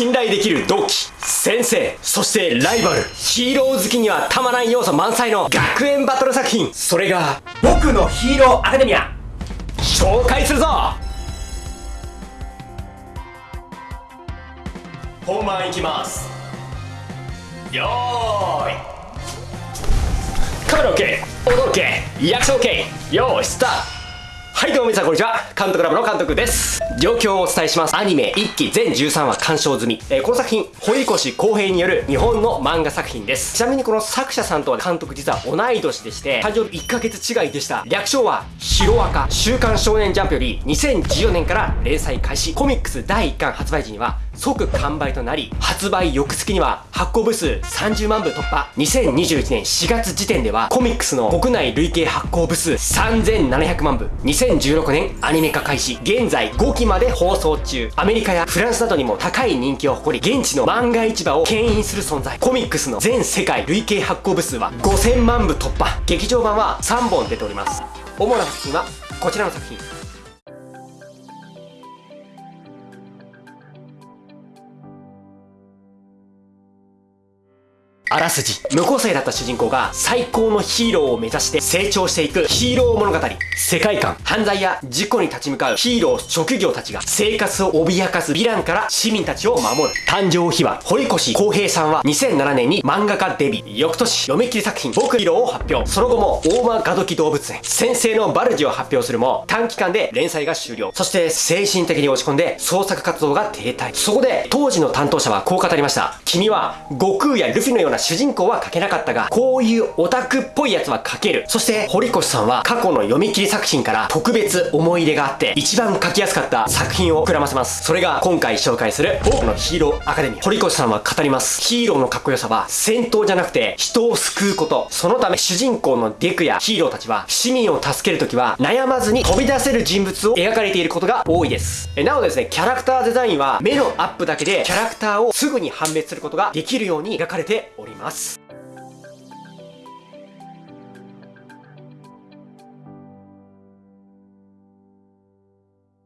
信頼できる同期先生そしてライバル。ヒーロー好きにはたまらん要素満載の学園バトル作品。それが僕のヒーローアカデミア。紹介するぞ。本番いきます。よーい。カメラ OK 踊 OK 役者 OK よーいスタート。はいどうも皆さんこんにちは。監督ラボの監督です。状況をお伝えします。アニメ1期全13話鑑賞済み、えー、この作品堀越康平による日本の漫画作品です。ちなみにこの作者さんとは監督実は同い年でして誕生日1ヶ月違いでした。略称はヒロアカ週刊少年ジャンプより2014年から連載開始。コミックス第1巻発売時には即完売となり発売翌月には発行部数30万部突破。2021年4月時点ではコミックスの国内累計発行部数3700万部。2016年アニメ化開始。現在5期まで放送中。アメリカやフランスなどにも高い人気を誇り現地の漫画市場を牽引する存在。コミックスの全世界累計発行部数は5000万部突破。劇場版は3本出ております。主な作品はこちらの作品。あらすじ。無個性だった主人公が最高のヒーローを目指して成長していくヒーロー物語。世界観。犯罪や事故に立ち向かうヒーロー職業たちが生活を脅かすヴィランから市民たちを守る。誕生秘話。堀越康平さんは2007年に漫画家デビュー。翌年読み切り作品僕ヒーローを発表。その後も大間ガドキ動物園。先生のバルジを発表するも短期間で連載が終了。そして精神的に落ち込んで創作活動が停滞。そこで当時の担当者はこう語りました君は悟空やルフィのような主人公は書けなかったが、こういうオタクっぽいやつは書ける。そして、堀越さんは過去の読み切り作品から特別思い入れがあって、一番書きやすかった作品を膨らませます。それが今回紹介する僕のヒーローアカデミー。堀越さんは語ります。ヒーローのかっこよさは戦闘じゃなくて人を救うこと。そのため主人公のデクやヒーローたちは市民を助けるときは悩まずに飛び出せる人物を描かれていることが多いです。えなおですね、キャラクターデザインは目のアップだけでキャラクターをすぐに判別することができるように描かれております。おります。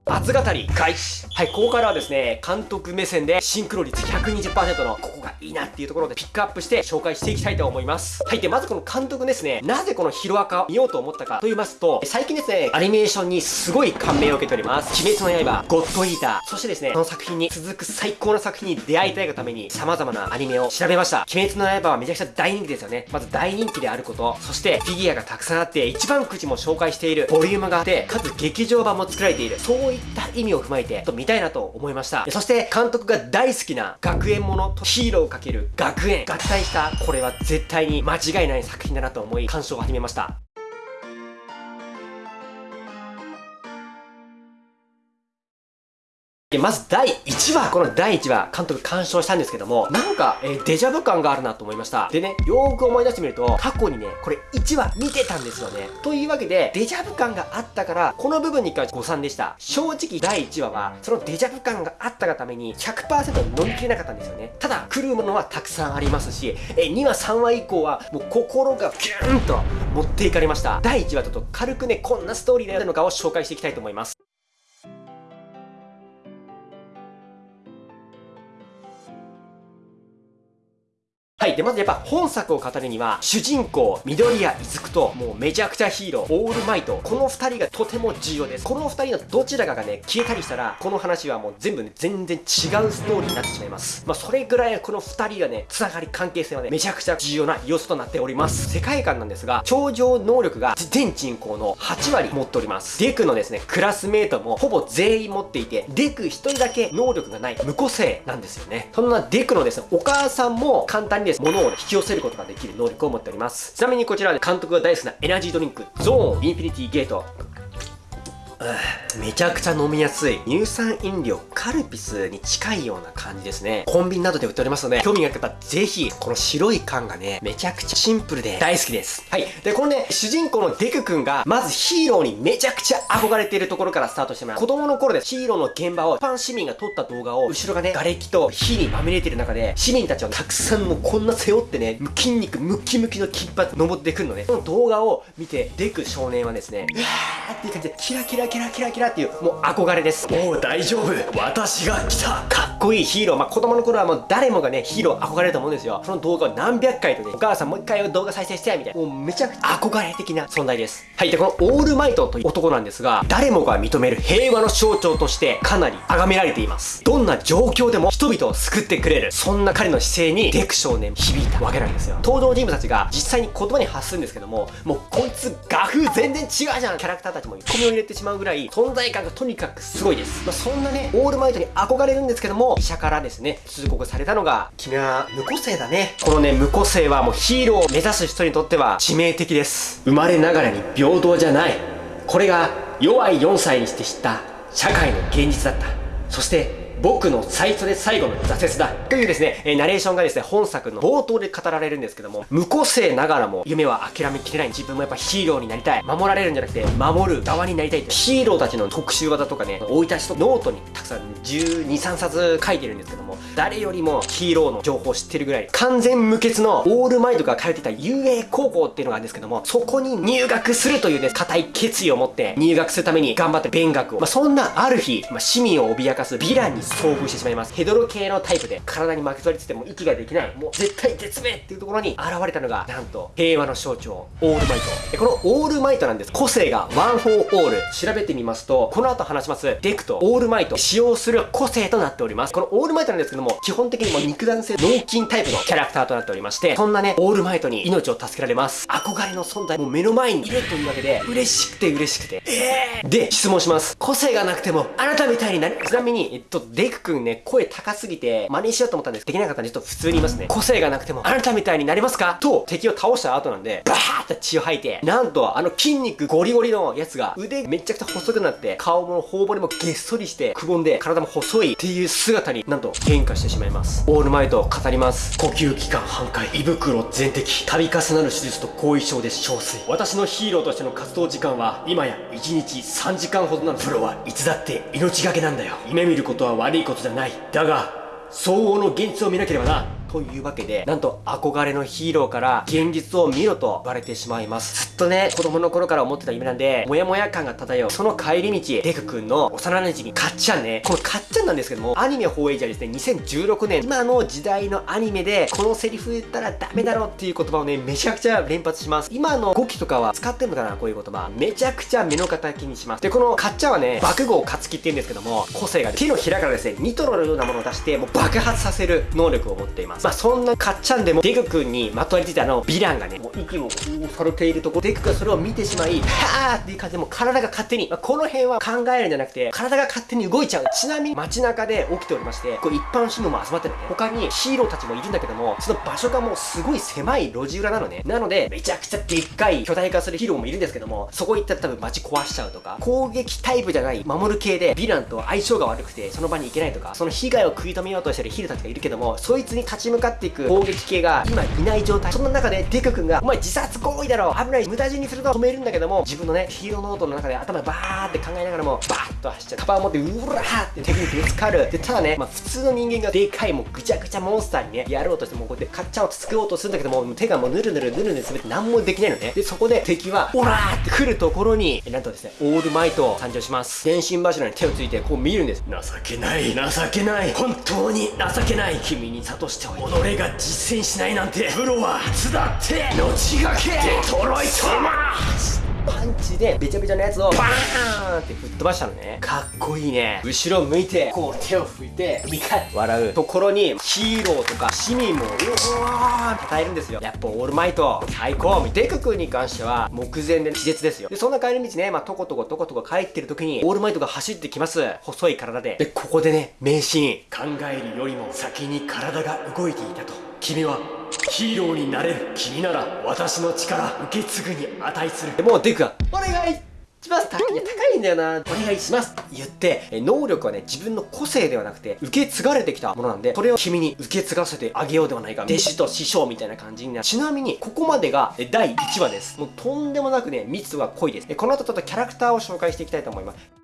熱語り開始。はいここからはですね監督目線でシンクロ率120%のここがいいなっていうところでピックアップして紹介していきたいと思います。はいでまずこの監督ですねなぜこのヒロアカを見ようと思ったかと言いますと最近ですねアニメーションにすごい感銘を受けております。鬼滅の刃ゴッドイーター。そしてですねこの作品に続く最高の作品に出会いたいがために様々なアニメを調べました。鬼滅の刃はめちゃくちゃ大人気ですよね。まず大人気であること。そしてフィギュアがたくさんあって一番口も紹介しているボリュームがあってかつ劇場版も作られている。そう意味を踏まえて、と見たいなと思いました。そして、監督が大好きな学園ものとヒーローをかける学園、合体した、これは絶対に間違いない作品だなと思い、鑑賞を始めました。まず第1話、この第1話、監督鑑賞したんですけども、なんか、えー、デジャブ感があるなと思いました。でね、よーく思い出してみると、過去にね、これ1話見てたんですよね。というわけで、デジャブ感があったから、この部分に関して誤算でした。正直第1話は、そのデジャブ感があったがために、100%乗り切れなかったんですよね。ただ、来るものはたくさんありますし、え2話、3話以降は、もう心がギューンと持っていかれました。第1話ちょっと軽くね、こんなストーリーであるのかを紹介していきたいと思います。はい。で、まずやっぱ本作を語るには、主人公、緑谷くと、もうめちゃくちゃヒーロー、オールマイト、この二人がとても重要です。この二人のどちらかがね、消えたりしたら、この話はもう全部ね、全然違うストーリーになってしまいます。まあ、それぐらいこの二人がね、つながり関係性はね、めちゃくちゃ重要な要素となっております。世界観なんですが、超常能力が全人口の8割持っております。デクのですね、クラスメートもほぼ全員持っていて、デク一人だけ能力がない無個性なんですよね。そんなデクのですね、お母さんも簡単にです物を引き寄せることができる能力を持っております。ちなみにこちらは監督が大好きなエナジードリンク、ゾーンインフィニティゲート。めちゃくちゃ飲みやすい乳酸飲料カルピスに近いような感じですね。コンビニなどで売っておりますので興味がある方ぜひこの白い缶がねめちゃくちゃシンプルで大好きです。はい。でこのね主人公のデク君がまずヒーローにめちゃくちゃ憧れているところからスタートしてもらう子供の頃でヒーローの現場を一般市民が撮った動画を後ろがね瓦礫と火にまみれてる中で市民たちはたくさんもうこんな背負ってね筋肉ムキムキの金髪登ってくるのね。その動画を見てデク少年はですねうわーっていう感じでキラキラキラキラキラっていうもう憧れです。もう大丈夫。私が来た。かっこいいヒーロー。まあ子供の頃はもう誰もがねヒーロー憧れると思うんですよ。その動画を何百回とねお母さんもう一回動画再生してみたいな。もうめちゃくちゃ。憧れ的な存在です。はい。でこのオールマイトという男なんですが誰もが認める平和の象徴としてかなり崇められています。どんな状況でも人々を救ってくれるそんな彼の姿勢にデク少年響いたわけなんですよ。登場人物たちが実際に言葉に発するんですけどももうこいつ画風全然違うじゃん。キャラクターたちもツッコミを入れてしまうぐらい存在感がとにかくすごいです、まあ、そんなねオールマイトに憧れるんですけども医者からですね通告されたのが君は無個性だね。このね無個性はもうヒーローを目指す人にとっては致命的です。生まれながらに平等じゃない。これが齢4歳にして知った社会の現実だった。そして僕の最初で最後の挫折だというですね、えナレーションがですね、本作の冒頭で語られるんですけども、無個性ながらも夢は諦めきれない。自分もやっぱヒーローになりたい。守られるんじゃなくて、守る側になりたい。ヒーローたちの特殊技とかね、生い立ちとノートにたくさん12、3冊書いてるんですけども、誰よりもヒーローの情報を知ってるぐらい、完全無欠のオールマイトが通ってた UA 高校っていうのがあるんですけども、そこに入学するというね、固い決意を持って入学するために頑張って勉学を。まあ、そんなある日、まあ、市民を脅かすヴィランに遭遇してしまいます。ヘドロ系のタイプで体に巻き取りつつても息ができないもう絶対絶命っていうところに現れたのがなんと平和の象徴オールマイト。このオールマイトなんです。個性がワンフォーオール。調べてみますとこの後話しますデクとオールマイト。使用する個性となっております。このオールマイトなんですけども基本的にも肉弾性脳筋タイプのキャラクターとなっておりましてそんなねオールマイトに命を助けられます。憧れの存在もう目の前にいるというわけで嬉しくて嬉しくて。えー、で質問します。個性がなくてもあなたみたいになる。ちなみにえっとデク君ね声高すぎて、真似しようと思ったんですできなかったんで、ちょっと普通に言いますね。個性がなくても、あなたみたいになれますか？と、敵を倒した後なんで、バーって血を吐いて、なんと、あの筋肉ゴリゴリのやつが、腕めちゃくちゃ細くなって、顔も頬骨もげっそりして、くぼんで、体も細いっていう姿になんと変化してしまいます。オールマイト語ります。呼吸器官半壊、胃袋全摘、度重なる手術と後遺症で憔悴。私のヒーローとしての活動時間は、今や1日3時間ほどなの。プロはいつだって命がけなんだよ。夢見ることは悪いことじゃない。だが、相応の現実を見なければなというわけで、なんと憧れのヒーローから現実を見ろと言われてしまいます。ずっとね、子供の頃から思ってた夢なんで、もやもや感が漂う。その帰り道、デク君の幼馴染かっちゃんね。このかっちゃんなんですけども、アニメ放映時はですね、2016年、今の時代のアニメで、このセリフ言ったらダメだろっていう言葉をね、めちゃくちゃ連発します。今の語気とかは使ってるのかなこういう言葉。めちゃくちゃ目の敵にします。で、このかっちゃんはね、爆豪勝木って言うんですけども、個性が手のひらからですね、ニトロのようなものを出して、もう爆発させる能力を持っています。まあ、そんなかっちゃんでもデク君にまとわりついたあのヴィランがねもう息をされているとこデクがそれを見てしまいはーっていう感じでもう体が勝手に、まあ、この辺は考えるんじゃなくて体が勝手に動いちゃう。ちなみに街中で起きておりましてこう一般市民も集まってるね他にヒーローたちもいるんだけどもその場所がもうすごい狭い路地裏なのね。なのでめちゃくちゃでっかい巨大化するヒーローもいるんですけどもそこ行ったら多分街壊しちゃうとか攻撃タイプじゃない守る系でヴィランと相性が悪くてその場に行けないとかその被害を食い止めようとしてるヒーローたちがいるけどもそいつに立ち向かっていく攻撃系が今いない状態。そんな中でデク君がお前自殺行為だろ。危ない。無駄死にすると止めるんだけども自分のねヒーローノートの中で頭バーって考えながらもバーッと走っちゃう。カバンを持ってうらーって敵にぶつかる。でただね、まあ、普通の人間がでかいもうぐちゃぐちゃモンスターにねやろうとしてもこうやってカッチャを作ろうとするんだけども手がもうぬるぬるぬるぬる滑って何もできないのねでそこで敵はオラーって来るところになんとですねオールマイト誕生します。電信柱に手をついてこう見るんです。情けない情けない。本当に情けない。君に諭しておいて。己が実践しないなんて。プロはいつだって命がけ。デトロイトマーパンチでべちゃべちゃなやつをバーンって吹っ飛ばしたのね。かっこいいね。後ろ向いてこう手を拭いてミカッ笑う。ところにヒーローとか市民もうわー称えるんですよ。やっぱオールマイト。最高。デク君に関しては目前で気絶ですよ。でそんな帰り道ねまあトコトコトコトコ帰ってる時にオールマイトが走ってきます。細い体で。でここでね名シーン考えるよりも先に体が動いていたと。君はヒーローになれる君なら私の力受け継ぐに値する。でもうデクが「お願いします。高い高いんだよな。お願いします」って言って能力はね自分の個性ではなくて受け継がれてきたものなんでそれを君に受け継がせてあげようではないか。弟子と師匠みたいな感じになる。ちなみにここまでが第1話です。もうとんでもなくね密度が濃いです。この後ちょっとキャラクターを紹介していきたいと思います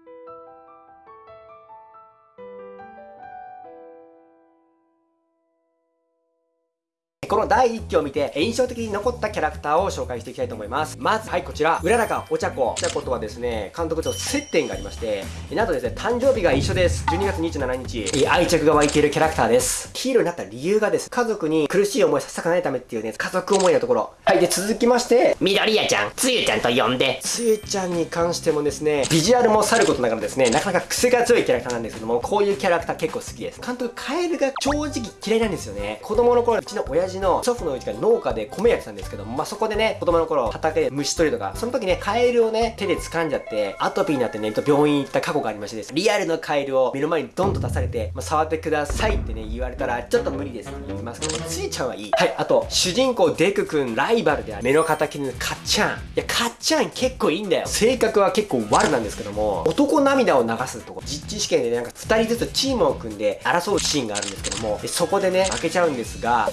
この第1期を見て印象的に残ったキャラクターを紹介していきたいと思います。まずはいこちら。浦中お茶子お茶子とはですね監督と接点がありましてなんとですね誕生日が一緒です。12月27日。愛着が湧いているキャラクターです。ヒーローになった理由がです。家族に苦しい思いさせたくないためっていうね家族思いのところ。はいで続きまして緑谷ちゃんつゆちゃんと呼んで。つゆちゃんに関してもですねビジュアルもさることながらですねなかなか癖が強いキャラクターなんですけどもこういうキャラクター結構好きです。監督カエルが正直嫌いなんですよね。子供の頃うちの親父の祖父のうちが農家で米やってたんですけどまあそこでね子供の頃畑で虫取りとかその時ねカエルをね手で掴んじゃってアトピーになってね病院行った過去がありましてです。リアルのカエルを目の前にドンと出されて、まあ、触ってくださいってね言われたらちょっと無理ですって言いますけどついちゃんはいい。はいあと主人公デク君ライバルである。目の敵のかっちゃんいやかっちゃん結構いいんだよ。性格は結構悪なんですけども男涙を流すとこ。実地試験で、なんか2人ずつチームを組んで争うシーンがあるんですけどもそこでね負けちゃうんですが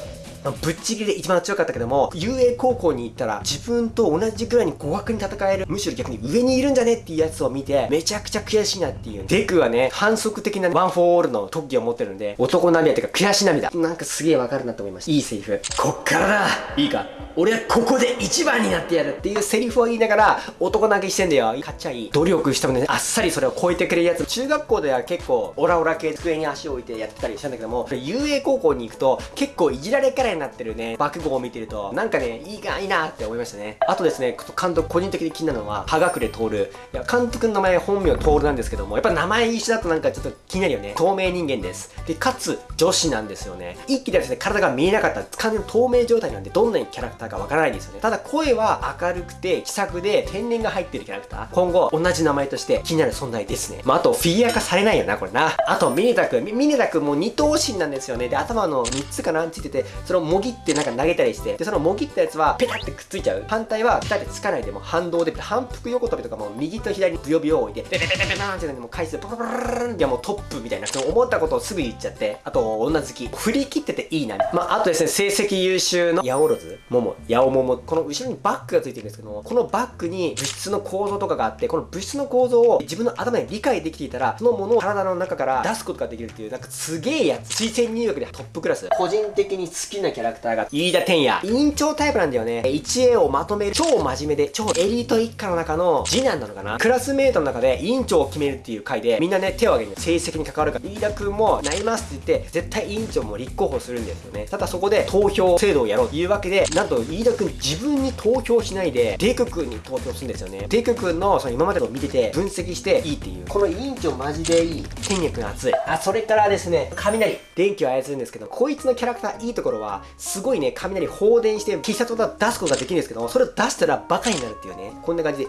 ぶっちぎりで一番強かったけども、遊泳高校に行ったら自分と同じくらいに互角に戦える、むしろ逆に上にいるんじゃねっていうやつを見て、めちゃくちゃ悔しいなっていう。デクはね、反則的なワンフォーオールの特技を持ってるんで、男涙っていうか悔し涙。なんかすげえわかるなと思いました。いいセリフ。こっからだいいか？俺はここで一番になってやるっていうセリフを言いながら、男泣きしてんだよ。かっちゃいい。努力してもね、あっさりそれを超えてくれるやつ。中学校では結構、オラオラ系机に足を置いてやってたりしたんだけども、遊泳高校に行くと、結構いじられキャラになってるね、爆豪を見てると、なんかね、いいか、いいなって思いましたね。あとですね、監督個人的に気になるのは、葉隠れ徹。いや、監督の名前本名徹なんですけども、やっぱ名前一緒だとなんかちょっと気になるよね。透明人間です。で、かつ、女子なんですよね。一気でですね、体が見えなかった完全に透明状態なんで、どんなにキャラクターかわからないんですよね。ただ声は明るくて、気さくで、天然が入ってるキャラクター。今後、同じ名前として気になる存在ですね。まあ、あと、フィギュア化されないよな、これな。あと、ミネタ君。ミネタ君も二頭身なんですよね。で、頭の3つかなんついてて、それをもぎってなんか投げたりして、で、そのもぎったやつはペタってくっついちゃう。反対はペタってつかないでも反動で反復横跳びとかも右と左にブヨブヨ置いてペペペペペーンってもう回数ポロポロロンいやもうトップみたいな。その思ったことをすぐ言っちゃってあと女好き振り切ってていいな。まああとですね成績優秀のヤオロズモモヤオモモこの後ろにバッグがついてるんですけどもこのバッグに物質の構造とかがあってこの物質の構造を自分の頭で理解できていたらそのものを体の中から出すことができるっていうなんかすげえやつ。推薦入学でトップクラス。個人的に好きなキャラクターが飯田天也。委員長タイプなんだよね。1A をまとめる超真面目で超エリート一家の中の次男なのかな。クラスメートの中で委員長を決めるっていう回でみんなね手を挙げる。成績に関わるから。飯田君もなりますって言って絶対委員長も立候補するんですよね。ただそこで投票制度をやろうというわけでなんと飯田君自分に投票しないでデク君に投票するんですよね。デク君のその今までのを見てて分析していいっていう。この委員長マジでいい。天也君熱い。あそれからですね雷。電気を操るんですけどこいつのキャラクターいいところはすごいね雷放電して必殺技出すことができるんですけどそれを出したらバカになるっていうねこんな感じで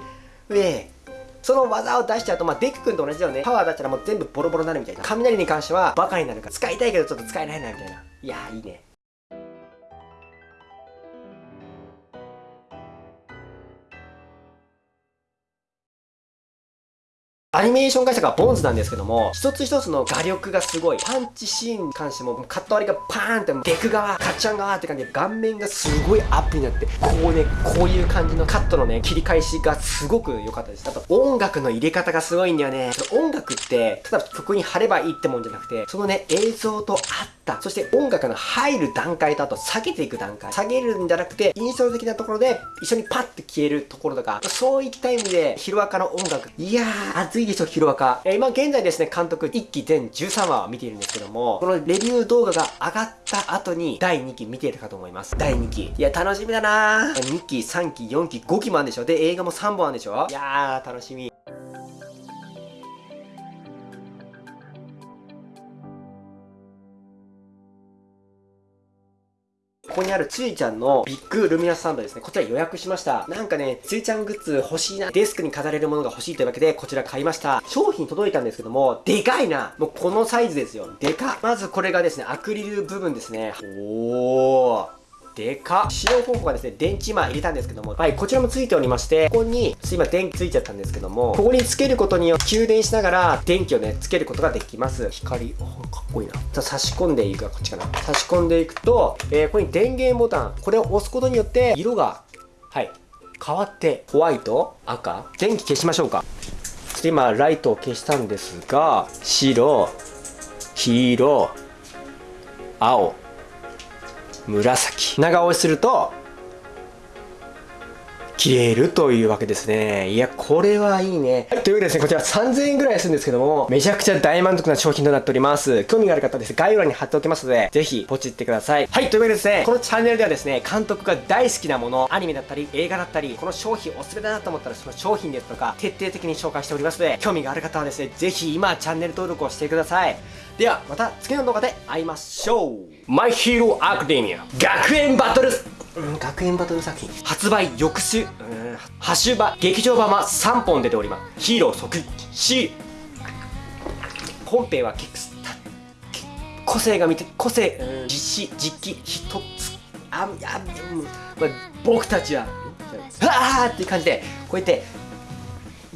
ウェーその技を出しちゃうと、まあ、デク君と同じだよね。パワー出したらもう全部ボロボロになるみたいな。雷に関してはバカになるから使いたいけどちょっと使えないなみたいな。いやーいいね。アニメーション会社がボンズなんですけども、一つ一つの画力がすごい。パンチシーンに関しても、カット割りがパーンって、デク側、カッチャン側って感じで、顔面がすごいアップになって、こうね、こういう感じのカットのね、切り返しがすごく良かったです。あと、音楽の入れ方がすごいんだよね。音楽って、ただ曲に貼ればいいってもんじゃなくて、そのね、映像と合って、そして音楽の入る段階とあと下げていく段階。下げるんじゃなくて、印象的なところで、一緒にパッて消えるところとか、そういった意味で、ヒロアカの音楽。いやー、熱いでしょ、ヒロアカ。えー、今現在ですね、監督1期全13話を見ているんですけども、このレビュー動画が上がった後に第2期見ているかと思います。第2期。いや、楽しみだなー。2期、3期、4期、5期もあるんでしょで、映画も3本あるんでしょいやー、楽しみ。ここにあるついちゃんのビッグルミナスサンドですね。こちら予約しました。なんかね、ついちゃんグッズ欲しいな。デスクに飾れるものが欲しいというわけで、こちら買いました。商品届いたんですけども、でかいな。もうこのサイズですよ。でかまずこれがですね、アクリル部分ですね。おー。でか使用方法がですね、電池今入れたんですけども、はい、こちらもついておりまして、ここに、今電気ついちゃったんですけども、ここにつけることによって給電しながら電気をね、つけることができます。光、かっこいいな。じゃ差し込んでいくか、こっちかな。差し込んでいくと、えー、ここに電源ボタン、これを押すことによって、色が、はい、変わって、ホワイト、赤、電気消しましょうか。そして今、ライトを消したんですが、白、黄色、青、紫。長押しすると消えるというわけですね。いや、これはいいね。はい、というわけでですね、こちら3000円ぐらいするんですけども、めちゃくちゃ大満足な商品となっております。興味がある方はですね、概要欄に貼っておきますので、ぜひポチってください。はい、というわけでですね、このチャンネルではですね、監督が大好きなもの、アニメだったり、映画だったり、この商品おすすめだなと思ったら、その商品ですとか、徹底的に紹介しておりますので、興味がある方はですね、ぜひ今、チャンネル登録をしてください。では、また次の動画で会いましょう。マイヒーローアカデミア学園バトルん、学園バトル作品。発売翌週。うんハッシュバ劇場版は3本出ております。ヒーロー即死本編は結構個性が見て個性、実施実機一つ。あや、うんまあ、僕たちはああっていう感じでこうやって